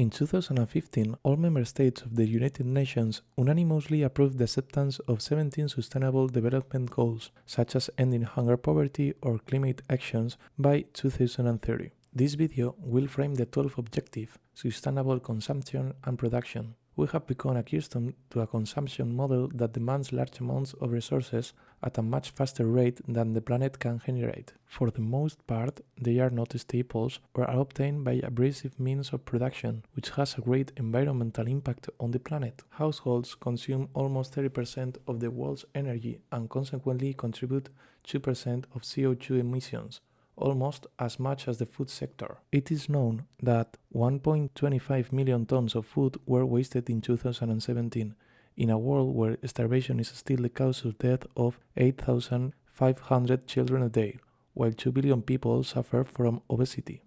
In 2015, all member states of the United Nations unanimously approved the acceptance of 17 Sustainable Development Goals, such as ending hunger poverty or climate actions by 2030. This video will frame the 12th objective, sustainable consumption and production. We have become accustomed to a consumption model that demands large amounts of resources at a much faster rate than the planet can generate. For the most part, they are not staples or are obtained by abrasive means of production, which has a great environmental impact on the planet. Households consume almost 30% of the world's energy and consequently contribute 2% of CO2 emissions, almost as much as the food sector. It is known that 1.25 million tons of food were wasted in 2017, in a world where starvation is still the cause of death of 8,500 children a day, while 2 billion people suffer from obesity.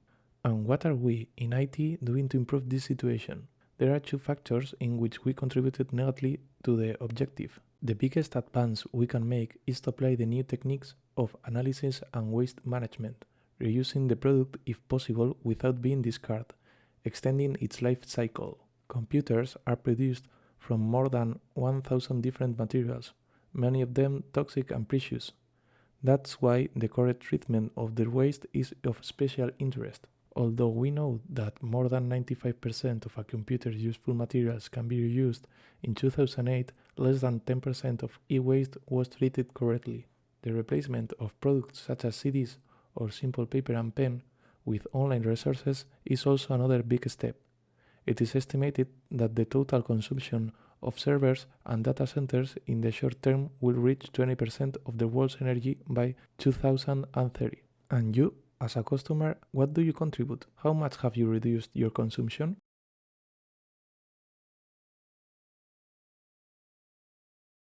And what are we in IT doing to improve this situation? There are two factors in which we contributed negatively to the objective. The biggest advance we can make is to apply the new techniques of analysis and waste management, reusing the product if possible without being discarded, extending its life cycle. Computers are produced from more than 1000 different materials, many of them toxic and precious. That's why the correct treatment of their waste is of special interest. Although we know that more than 95% of a computer's useful materials can be reused, in 2008 less than 10% of e-waste was treated correctly. The replacement of products such as CDs or simple paper and pen with online resources is also another big step. It is estimated that the total consumption of servers and data centers in the short term will reach 20% of the world's energy by 2030. And you as a customer, what do you contribute? How much have you reduced your consumption?